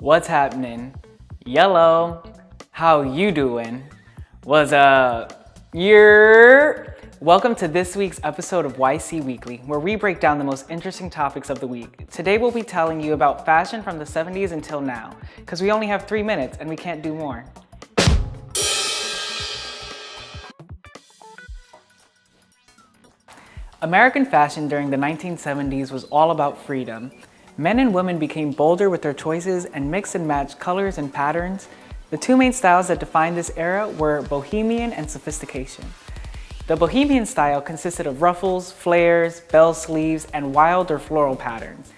What's happening? Yellow, how you doing? What's up? You're... Welcome to this week's episode of YC Weekly, where we break down the most interesting topics of the week. Today we'll be telling you about fashion from the 70s until now, because we only have three minutes and we can't do more. American fashion during the 1970s was all about freedom. Men and women became bolder with their choices and mixed and matched colors and patterns. The two main styles that defined this era were bohemian and sophistication. The bohemian style consisted of ruffles, flares, bell sleeves, and wild or floral patterns.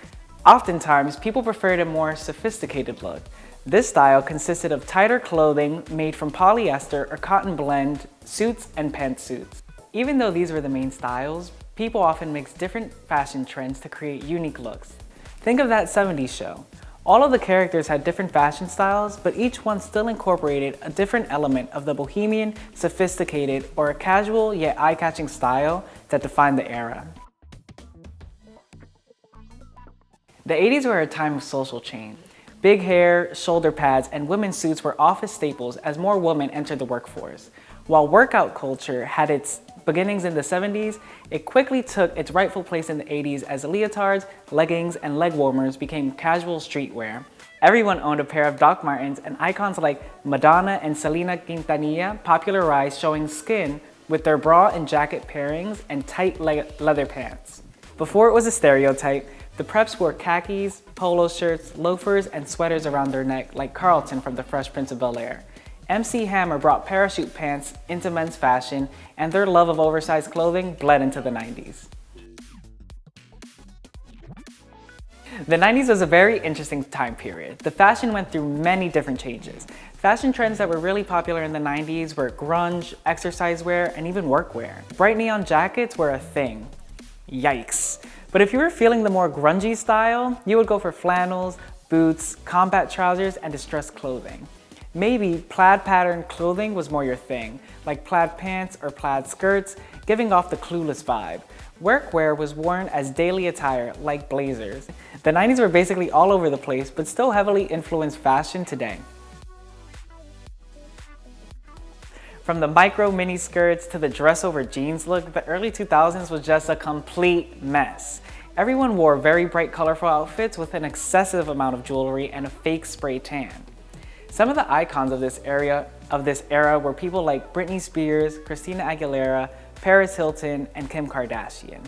Oftentimes, people preferred a more sophisticated look. This style consisted of tighter clothing made from polyester or cotton blend, suits, and pantsuits. Even though these were the main styles, people often mix different fashion trends to create unique looks. Think of that 70s show. All of the characters had different fashion styles, but each one still incorporated a different element of the bohemian, sophisticated, or a casual yet eye-catching style that defined the era. The 80s were a time of social change. Big hair, shoulder pads, and women's suits were office staples as more women entered the workforce. While workout culture had its beginnings in the 70s, it quickly took its rightful place in the 80s as leotards, leggings, and leg warmers became casual streetwear. Everyone owned a pair of Doc Martens and icons like Madonna and Selena Quintanilla popularized showing skin with their bra and jacket pairings and tight le leather pants. Before it was a stereotype, the preps wore khakis, polo shirts, loafers, and sweaters around their neck like Carlton from The Fresh Prince of Bel-Air. MC Hammer brought parachute pants into men's fashion and their love of oversized clothing bled into the 90s. The 90s was a very interesting time period. The fashion went through many different changes. Fashion trends that were really popular in the 90s were grunge, exercise wear, and even workwear. Bright neon jackets were a thing. Yikes. But if you were feeling the more grungy style, you would go for flannels, boots, combat trousers, and distressed clothing. Maybe plaid pattern clothing was more your thing, like plaid pants or plaid skirts, giving off the clueless vibe. Workwear was worn as daily attire, like blazers. The 90s were basically all over the place, but still heavily influenced fashion today. From the micro mini skirts to the dress over jeans look, the early 2000s was just a complete mess. Everyone wore very bright colorful outfits with an excessive amount of jewelry and a fake spray tan. Some of the icons of this area of this era were people like Britney Spears, Christina Aguilera, Paris Hilton, and Kim Kardashian.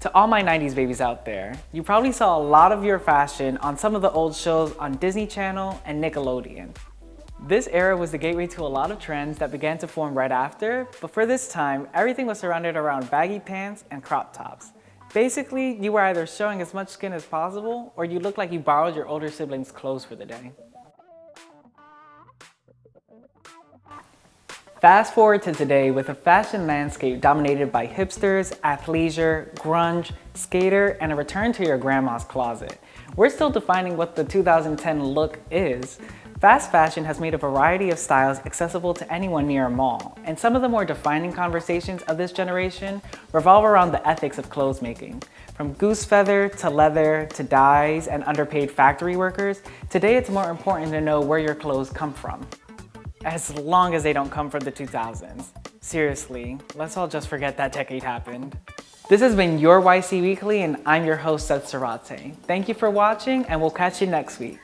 To all my 90s babies out there, you probably saw a lot of your fashion on some of the old shows on Disney Channel and Nickelodeon. This era was the gateway to a lot of trends that began to form right after, but for this time, everything was surrounded around baggy pants and crop tops. Basically, you were either showing as much skin as possible, or you looked like you borrowed your older siblings' clothes for the day. Fast forward to today with a fashion landscape dominated by hipsters, athleisure, grunge, skater, and a return to your grandma's closet. We're still defining what the 2010 look is. Fast fashion has made a variety of styles accessible to anyone near a mall, and some of the more defining conversations of this generation revolve around the ethics of clothes making. From goose feather to leather to dyes and underpaid factory workers, today it's more important to know where your clothes come from as long as they don't come from the 2000s. Seriously, let's all just forget that decade happened. This has been your YC Weekly and I'm your host Seth Sarate. Thank you for watching and we'll catch you next week.